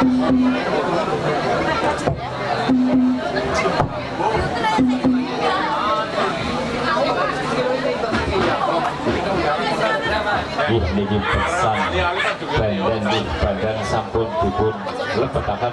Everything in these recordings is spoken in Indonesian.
Ih, niki pesan bandan di badan sampun dipun lebetakan.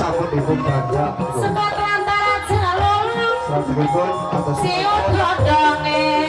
sabun ibu bangga sebab lantaran selalu sabun ibu atau siut godongnya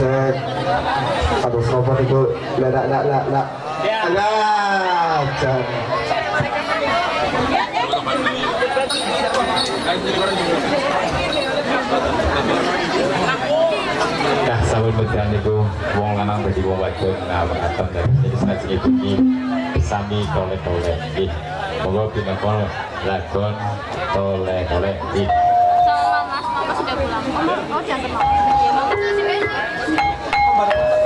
niku dadose kados napa niku lak lak lak lak lak. Lah, jan. Nah, sahabat berjalan itu wong lanang bagi wong wadon nah mengatem dari sini sengaja ini sami tole tole ih. Monggo pinakol lagon tole tole ih sama mas. Mama sudah pulang. Oh diantar mama iya mama sudah 快点。